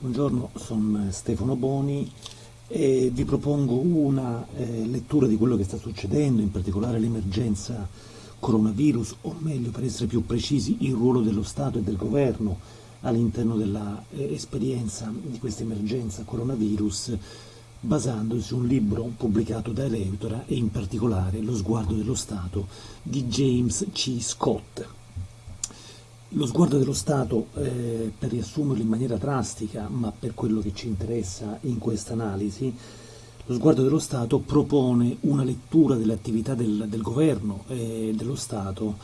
Buongiorno, sono Stefano Boni e vi propongo una eh, lettura di quello che sta succedendo, in particolare l'emergenza coronavirus, o meglio per essere più precisi il ruolo dello Stato e del Governo all'interno dell'esperienza eh, di questa emergenza coronavirus basandosi su un libro pubblicato da Eleutora e in particolare Lo sguardo dello Stato di James C. Scott. Lo sguardo dello Stato, eh, per riassumerlo in maniera drastica, ma per quello che ci interessa in questa analisi, lo sguardo dello Stato propone una lettura dell'attività del, del governo e dello Stato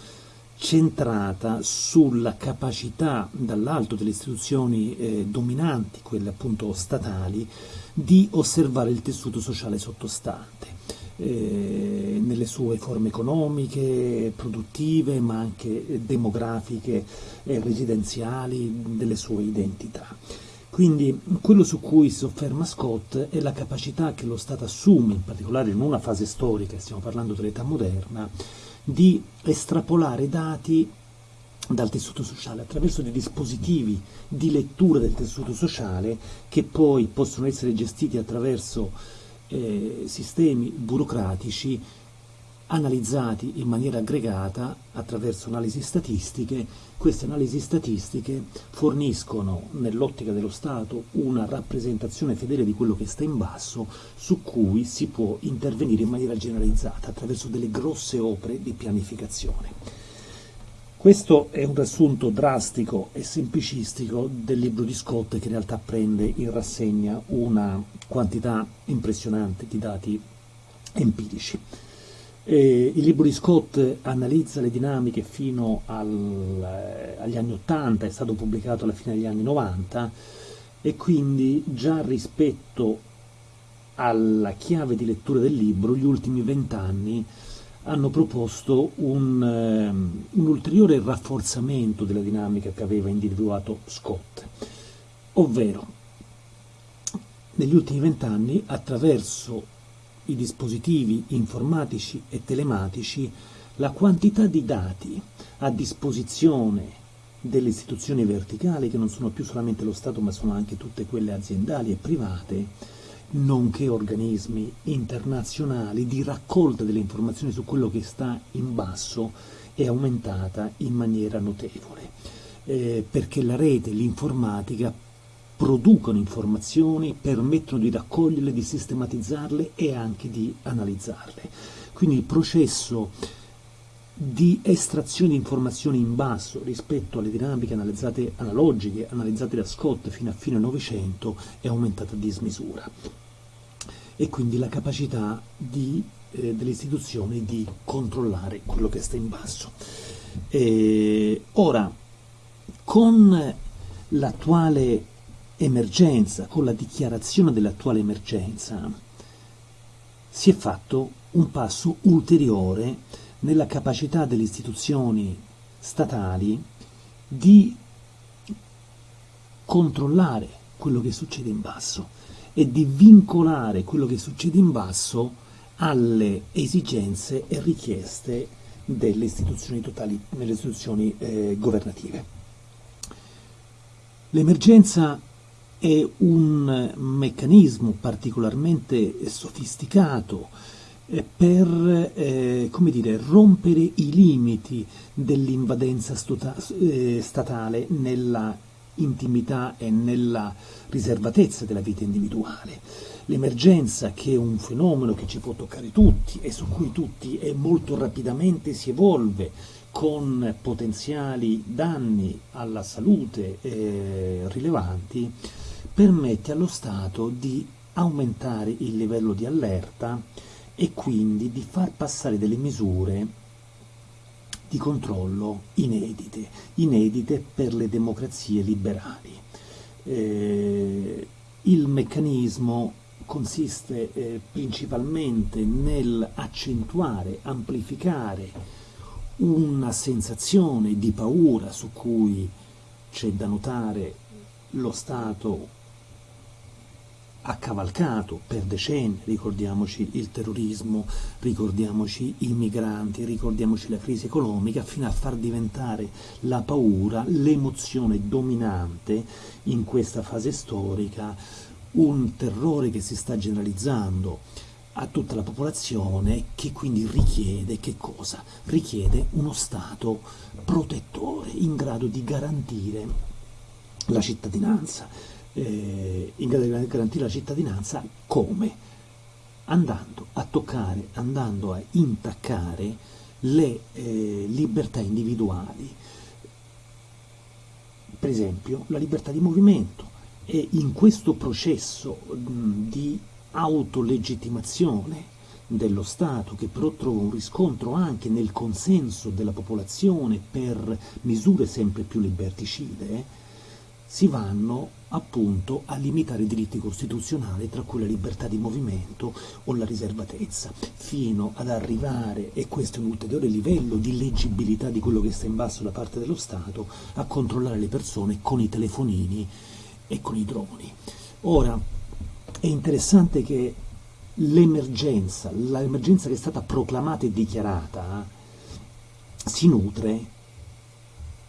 centrata sulla capacità dall'alto delle istituzioni eh, dominanti, quelle appunto statali, di osservare il tessuto sociale sottostante eh, nelle sue forme economiche, produttive, ma anche demografiche e residenziali, delle sue identità. Quindi quello su cui si sofferma Scott è la capacità che lo Stato assume, in particolare in una fase storica, stiamo parlando dell'età moderna, di estrapolare dati dal tessuto sociale attraverso dei dispositivi di lettura del tessuto sociale che poi possono essere gestiti attraverso eh, sistemi burocratici analizzati in maniera aggregata attraverso analisi statistiche. Queste analisi statistiche forniscono nell'ottica dello Stato una rappresentazione fedele di quello che sta in basso su cui si può intervenire in maniera generalizzata attraverso delle grosse opere di pianificazione. Questo è un riassunto drastico e semplicistico del libro di Scott che in realtà prende in rassegna una quantità impressionante di dati empirici. Eh, il libro di Scott analizza le dinamiche fino al, eh, agli anni 80, è stato pubblicato alla fine degli anni 90 e quindi già rispetto alla chiave di lettura del libro gli ultimi vent'anni hanno proposto un, um, un, ulteriore rafforzamento della dinamica che aveva individuato Scott, ovvero negli ultimi vent'anni attraverso i dispositivi informatici e telematici la quantità di dati a disposizione delle istituzioni verticali, che non sono più solamente lo Stato ma sono anche tutte quelle aziendali e private, nonché organismi internazionali di raccolta delle informazioni su quello che sta in basso è aumentata in maniera notevole, eh, perché la rete, l'informatica producono informazioni, permettono di raccoglierle, di sistematizzarle e anche di analizzarle. Quindi il processo di estrazione di informazioni in basso rispetto alle dinamiche analizzate, analogiche analizzate da Scott fino a fine Novecento è aumentata a dismisura e quindi la capacità di, eh, delle istituzioni di controllare quello che sta in basso. E ora, con l'attuale emergenza, con la dichiarazione dell'attuale emergenza, si è fatto un passo ulteriore nella capacità delle istituzioni statali di controllare quello che succede in basso e di vincolare quello che succede in basso alle esigenze e richieste delle istituzioni, totali, delle istituzioni eh, governative. L'emergenza è un meccanismo particolarmente sofisticato per eh, dire, rompere i limiti dell'invadenza eh, statale nella intimità e nella riservatezza della vita individuale. L'emergenza che è un fenomeno che ci può toccare tutti e su cui tutti e molto rapidamente si evolve con potenziali danni alla salute eh, rilevanti, permette allo Stato di aumentare il livello di allerta e quindi di far passare delle misure di controllo inedite, inedite per le democrazie liberali. Eh, il meccanismo consiste eh, principalmente nell'accentuare, amplificare una sensazione di paura su cui c'è da notare lo Stato ha cavalcato per decenni, ricordiamoci il terrorismo, ricordiamoci i migranti, ricordiamoci la crisi economica, fino a far diventare la paura l'emozione dominante in questa fase storica, un terrore che si sta generalizzando a tutta la popolazione che quindi richiede che cosa? Richiede uno Stato protettore in grado di garantire la cittadinanza eh, in grado di garantire la cittadinanza come? Andando a toccare, andando a intaccare le eh, libertà individuali, per esempio la libertà di movimento e in questo processo mh, di autolegittimazione dello Stato, che però trova un riscontro anche nel consenso della popolazione per misure sempre più liberticide, si vanno appunto a limitare i diritti costituzionali, tra cui la libertà di movimento o la riservatezza, fino ad arrivare, e questo è un ulteriore livello di leggibilità di quello che sta in basso da parte dello Stato, a controllare le persone con i telefonini e con i droni. Ora, è interessante che l'emergenza, l'emergenza che è stata proclamata e dichiarata, si nutre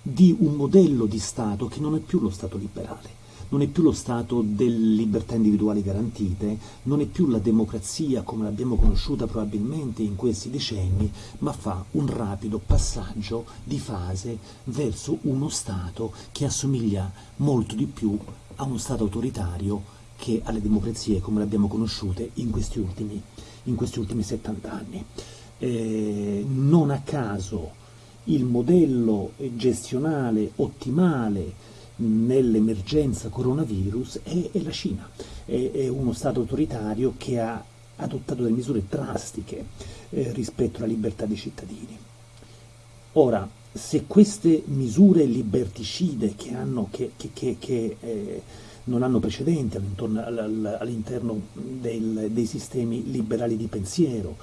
di un modello di Stato che non è più lo Stato liberale, non è più lo Stato delle libertà individuali garantite, non è più la democrazia come l'abbiamo conosciuta probabilmente in questi decenni, ma fa un rapido passaggio di fase verso uno Stato che assomiglia molto di più a uno Stato autoritario che alle democrazie come le abbiamo conosciute in questi ultimi, in questi ultimi 70 anni. Eh, non a caso il modello gestionale ottimale nell'emergenza coronavirus è, è la Cina, è, è, uno Stato autoritario che ha adottato delle misure drastiche eh, rispetto alla libertà dei cittadini. Ora, se queste misure liberticide che, hanno, che, che, che eh, non hanno precedenti all'interno dei sistemi liberali di pensiero,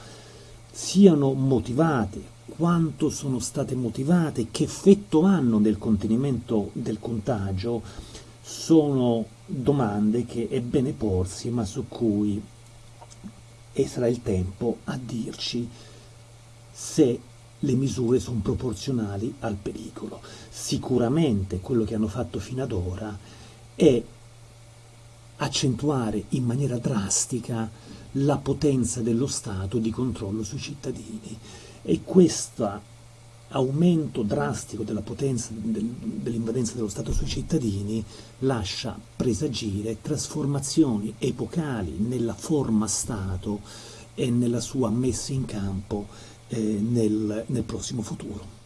siano motivate quanto sono state motivate, che effetto hanno nel contenimento del contagio, sono domande che è bene porsi, ma su cui e sarà il tempo a dirci se le misure sono proporzionali al pericolo. Sicuramente quello che hanno fatto fino ad ora è accentuare in maniera drastica la potenza dello Stato di controllo sui cittadini e questo aumento drastico della potenza del, dell'invadenza dello Stato sui cittadini lascia presagire trasformazioni epocali nella forma Stato e nella sua messa in campo eh, nel, nel prossimo futuro.